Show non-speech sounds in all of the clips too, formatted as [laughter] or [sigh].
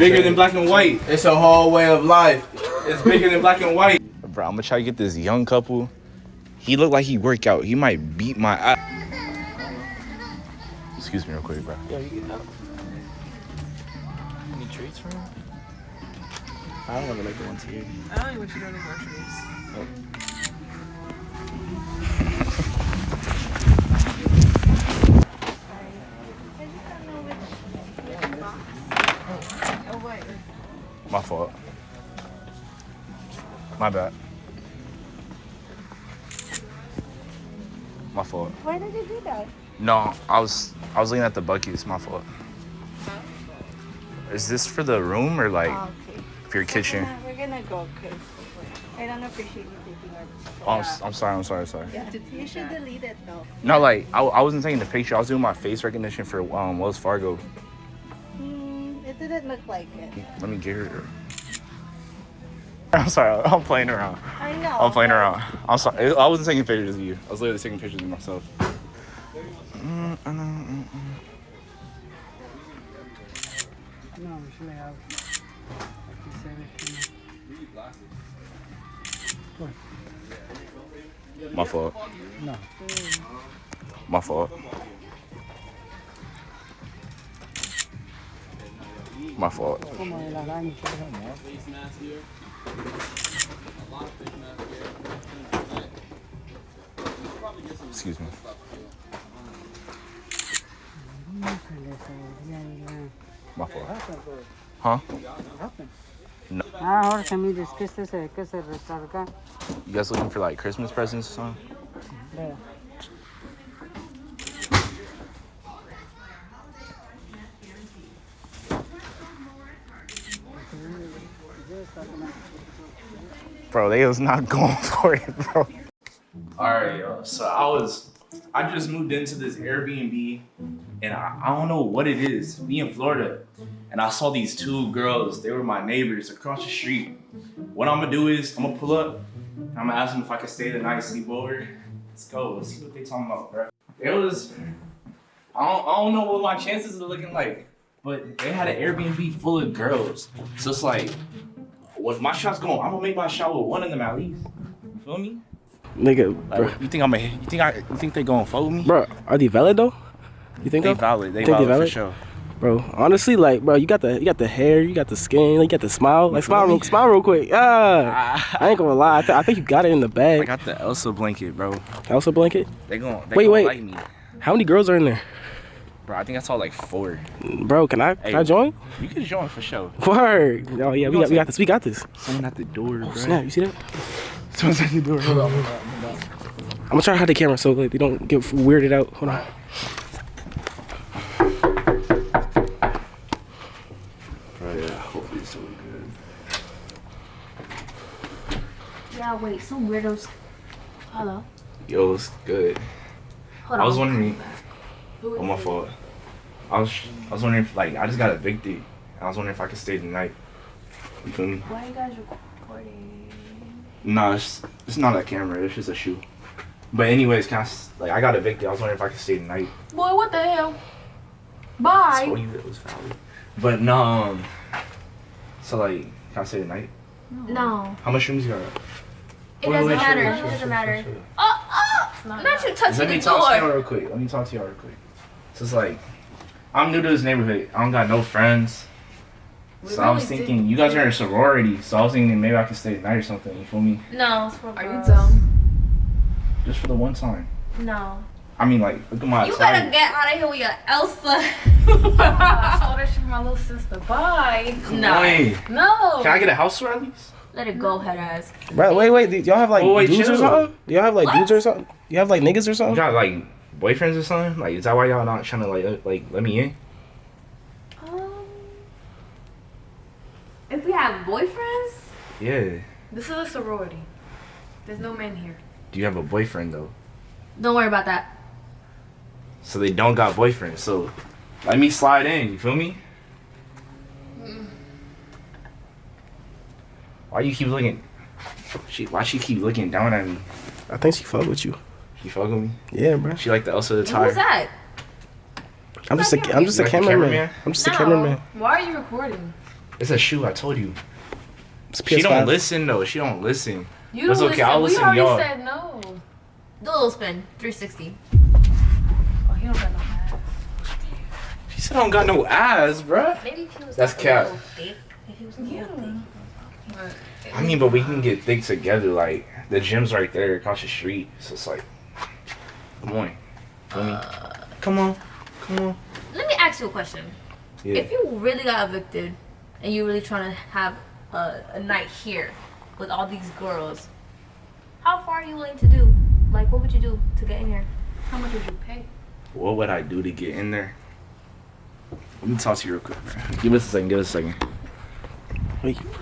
bigger than black and white. It's a whole way of life. It's bigger than black and white. Bro, I'm gonna try to get this young couple. He looked like he work out. He might beat my ass. Excuse me real quick, bro. Yeah, you get up. Any treats for him? I don't want to like the ones here. I don't even wish you go to groceries. My fault. My bad. My fault. Why did you do that? No, I was I was looking at the buckets. My fault. Is this for the room or like Oh, okay. for your kitchen? We're gonna, we're gonna go because I don't appreciate you taking our. Oh, I'm, s- I'm sorry. I'm sorry. Sorry. Yeah, you should delete it though. No, like I, I wasn't taking the picture. I was doing my face recognition for um Wells Fargo. Hmm, it didn't look like it. Let me get her. [laughs] I'm sorry. I'm playing around. I know. I'm playing but- around. I'm sorry. I wasn't taking pictures of you. I was literally taking pictures of myself. Mm, mm, mm, mm. No, we should have. My fault. No. My fault. My fault. Como el araña, ¿no? Excuse me. My fault. Huh? Ah, Jorge, mire, es que este se, que se recarga. You guys looking for like Christmas presents or something? Vea. Bro, they was not [laughs] going for it, bro. All right, yo. So I was, I just moved into this Airbnb, and I, I don't know what it is. Me in Florida, and I saw these two girls. They were my neighbors across the street. What I'm gonna do is I'm gonna pull up. I'm gonna ask them if I can stay the night, sleep over. Let's go. Let's see what they talking about, bro. It was. I don't, I don't know what my chances are looking like, but they had an Airbnb full of girls. So it's like, when my shot's going, I'm gonna make my shot with one of them at least. You feel me? Nigga, bro. Like, you think I'm a? You think I? You think they gonna follow me? bro, are they valid though? You think They so? valid. They Think they valid, valid? for sure. Bro, honestly, like, bro, you got the you got the hair, you got the skin, you got the smile. Like, smile, real, smile real quick. Ah, [laughs] I ain't gonna lie. I, th- I think you got it in the bag. I got the Elsa blanket, bro. Elsa blanket. They gon' they Wait, gon' wait. like me, How many girls are in there, bro. I think I saw like four. bro? Can I can I join? You can join for sure. Word. Oh yeah, we got, we got this. We got this. Someone at the door, oh, bro. Snap. You see that? Someone's at the door. Hold on. I'm gonna try to hide the camera so like they don't get weirded out. Hold on. Bro, yeah. Hopefully it's doing good. Yeah, wait, some weirdos. Hello. Yo, it's good. Hold on, I was on. wondering. Who Oh my it? fault. I was I was wondering if like I just got evicted. And I was wondering if I could stay the night. You feel me? Why are you guys recording? No, it's, it's not a camera. It's just a shoe. But anyways, can I, s- like I got evicted. I was wondering if I could stay the night. Boy, what the hell? Bye. told you it was valid. But no, um, so like, can I stay the night? No, How much rooms you got? it Wait, doesn't wait, chill, matter. chill, It doesn't chill, matter. chill, chill. Oh, oh! Not you touching the door. Let me talk to y'all real quick. Let me talk to y'all real quick. So it's like, I'm new to this neighborhood. I don't got no friends. We So I was really thinking, you guys are in a sorority, so I was thinking maybe I could stay at night or something. You feel me? No, for Are you dumb? Just for the one time. No. I mean, like, look at my You attire. better get out of here with your Elsa. [laughs] Oh, I saw that shit from my little sister. Bye. no. Wait, No. can I get a house tour at least? Let it go, head ass. Bro, wait, wait. Y'all have like Oh, wait, dudes or something? Do y'all have like What? dudes or something? You have like niggas or something? You something? got like boyfriends or something? Like, is that why y'all not trying to like uh, like let me in? Um, if we have boyfriends, Yeah. This is a sorority. There's no men here. Do you have a boyfriend though? don't worry about that. So they don't got boyfriends. So let me slide in. You feel me? Why you keep looking? She why she keep looking down at me? I think she fuck with you. She fuck with me. Yeah, bro. She like the Elsa the And tire. who's that? I'm just a I'm just a You like cameraman. cameraman? I'm just a No. cameraman. Why are you recording? It's a shoe. I told you. It's She don't listen though. She don't listen. You It's okay, I'll listen We already y'all. said no. Do a little spin. 360. Oh, he don't got no ass. She said I don't got no ass, bruh. Maybe if he was That's like cap. little thick. If he was a little thick. I mean, but we can get thick together. Like the gym's right there across the street. So it's like, come on, feel me? Come on, come on. Let me ask you a question. Yeah. If you really got evicted and you really trying to have a, a night here with all these girls, how far are you willing to do? Like, what would you do to get in here? how much would you pay? What would I do to get in there? Let me talk to you real quick, bro. [laughs] Give us a second. Give us a second. Wait, bro,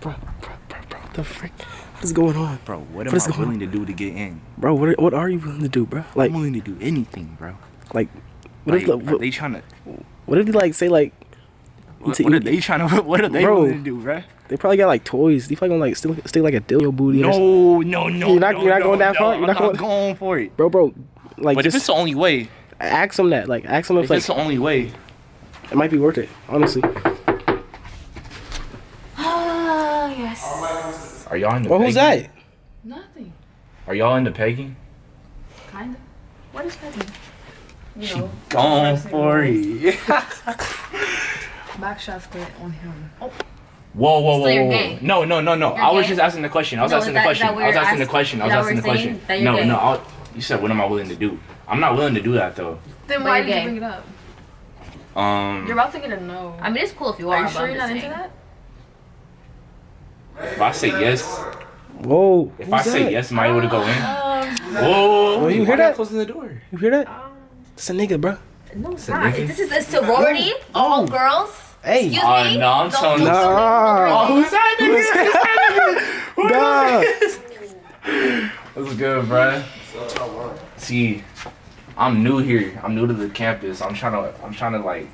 bro, bro, bro, bro, what the frick? What is going on, Bro, what am What's I going willing to do to get in? bro? What are, what are you willing to do, bro? Like, I'm willing to do anything, bro. like, what Like, if, are what, they trying to? what if they like say like What, what are they trying [laughs] to? What are they Bro. willing to do, bro? they probably got like toys? They probably gonna like still stick like a dildo booty. or. No, no, no. You're not- no, you're not no, going that no, far? You're I'm not not going- going for it. bro, bro. Like, But if it's the only way, ask them that. Like, ask them if, if like it's the only way, it might be worth it. Honestly. Ah, [gasps] yes. Are y'all into? Well, who's pegging? that? Nothing. Are y'all into pegging? Kind of. What is petty? You know, Going Pressing for rules. it. [laughs] back shots split on him. Oh, Whoa, whoa, whoa, So you're whoa, gay? whoa. No, no, no, no. You're I was gay? just asking the question. I was No, asking is the question. I was asking the question. I was asking the question. saying? That you're No, gay? no. I'll, you said, what am I willing to do? I'm not willing to do that though. then why you're did you bring it up? Um, You're about to get a no. I mean, it's cool if you are. Are you sure you're just not into that? If I say yes, Whoa. if who's I say yes, am I able to go in? Um, Whoa, Oh, you hear that? Closing the door. You hear that? It's a nigga, bro. No, it's not. nigga? This is a sorority. All girls. Hey. Excuse Uh, me. no, I'm telling do you. something Nah. Who's that nigga? Who's Nah. What's good, bruh? See, I'm new here. I'm new to the campus. I'm trying to, I'm trying to like,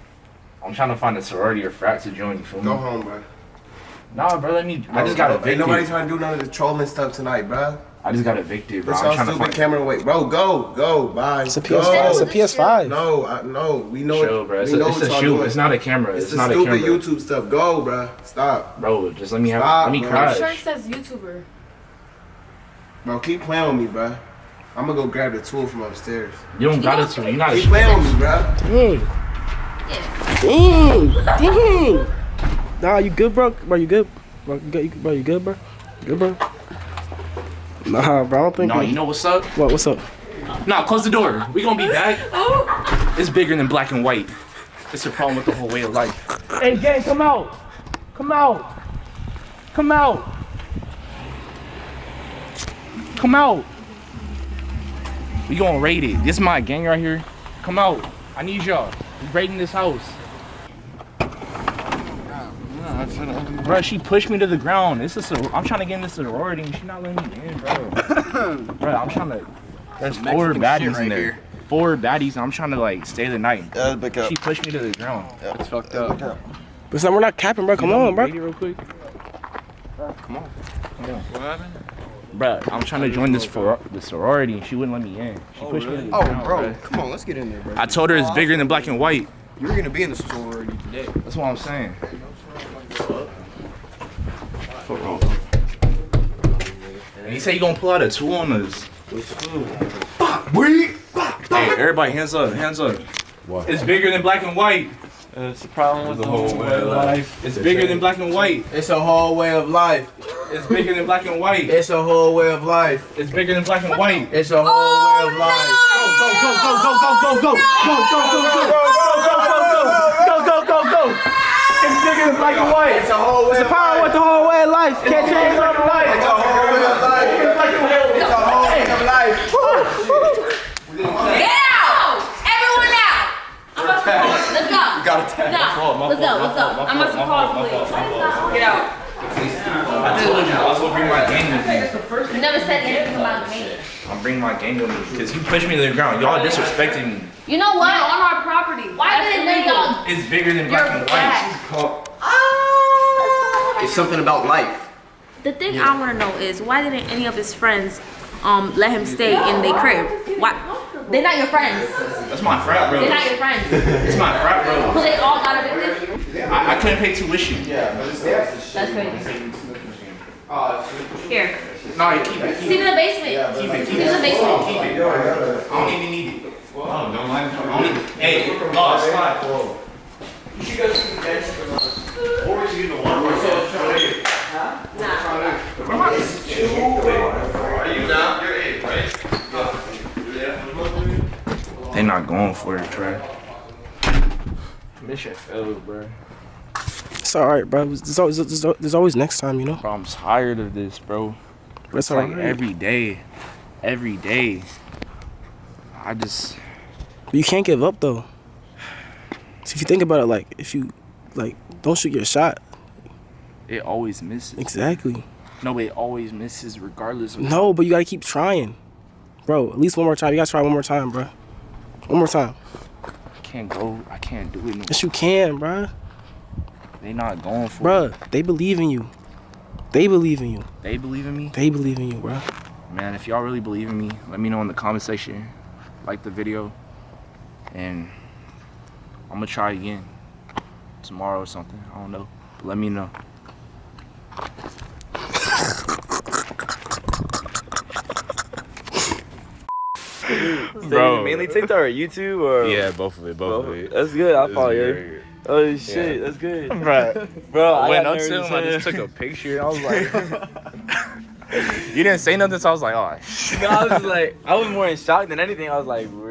I'm trying to find a sorority or frat to join. You feel me? Go home, bro. Nah, bro. Let me. I just got Ain't evicted. nobody trying to do none of the trolling stuff tonight, bro. I just got evicted, bro. This I'm all trying to stupid find. camera away, bro. Go, go, bye. It's a go. PS5. It's a PS5. No, I, no, we know. Chill, bro. It's we a, know it's what a y'all shoot. doing. It's not a camera. It's, It's, the not a stupid camera. YouTube stuff. Go, bro. Stop, Bro, just let me have. Stop, let me bro. crash. shirt says YouTuber. bro. Keep playing with me, bro. I'm gonna go grab the tool from upstairs. You don't got it to. You're not. a Keep sh- playing with me, bro. Dang. Dang. Dang. Nah, you good, bro? Bro, you good? Bro, you good? Bro, you good, bro? Good, bro? Nah, bro. I don't think. No, you know what's up? What? What's up? Nah, close the door. We gonna be back. [laughs] Oh. It's bigger than black and white. It's a problem with the whole way of life. Hey, gang, come out. Come out. Come out. Come out. We gonna raid it. This is my gang right here. Come out. I need y'all. We raiding this house. Bro, she pushed me to the ground. This is a, I'm trying to get in this sorority and she not letting me in, bro. [coughs] bro, I'm trying to. There's four baddies in there. Four baddies, and I'm trying to like stay the night. Yeah, back up. She pushed me to the ground. It's fucked up. But son, we're not capping, bro. Come You know, on, bro. raid real quick. Come on. Come on. What happened? Bro, I'm trying to join this for the sorority and she wouldn't let me in. She oh, pushed me to the Oh, ground, bro, bro. come on, let's get in there, bro. I told her it's bigger than black and white. You're gonna be in the sorority today. That's what I'm saying. And he said he gonna pull out a tool on us. Hey, everybody, hands up, hands up. What? It's bigger than black and white. It's the problem with the whole way of life. It's bigger than black and white. It's a whole way of life. It's bigger than black and white. It's a whole way of life. It's bigger than black and white. It's a whole way of life. Go, go, go, go, go, go, go, go, go, go, go, go, go, It's bigger than black white. It's a whole way of Power with the whole way of life. Can't change black and white. It's a whole way of life. It's a whole way of life. Get out! Everyone out! I'm about to call. Let's go. Got a tag. No, let's go. Let's go. I'm about to call the police. Get out. I told you I was gonna bring my gang with me. You never said anything about me. I'm bringing my gang with me because you pushed me to the ground. Y'all disrespecting me. You know what? On our property. Why That's didn't they illegal. y'all? It's bigger than black and white. It's something about life. The thing I want to know is why didn't any of his friends um let him stay in their crib? Why? They're not your friends. That's my frat, bro. They're not your friends. [laughs] It's my frat, So bro. they all got evicted. I, I couldn't pay tuition. Yeah, but it's That's crazy. Here. No, you keep it. Keep See it. in the basement. Keep it. See in the basement. Keep it. I don't even need it. Oh, don't mind. I don't even, hey, no, it's fine. They not going for it, Trey. Mission failed, bro. It's all right, bro. There's always, there's, there's always next time, you know. Bro, I'm tired of this, bro. But it's It's like right. every day, every day. I just, you can't give up though. So if you think about it, like if you like don't shoot your shot. it always misses. Exactly. No, it always misses regardless of. No, but you gotta keep trying, bro. At least one more time. You gotta try one more time, bro. One more time. I can't go. I can't do it. No, Yes, you can, bro. they not going for Bro, it. they believe in you. They believe in you. They believe in me. They believe in you, bro. Man, if y'all really believe in me, let me know in the comment section. Like the video. And I'm gonna try again tomorrow or something. I don't know. But let me know. Bro. mainly TikTok or YouTube or Yeah, both of it, both, of it. That's good. I This follow you. Oh shit, that's good. [laughs] Bro, Bro, I I went got up to nervous him. I just took a picture. And I was like, [laughs] [laughs] you didn't say nothing, so I was like, oh, shit. No, I was like, I was more in shock than anything. I was like, really?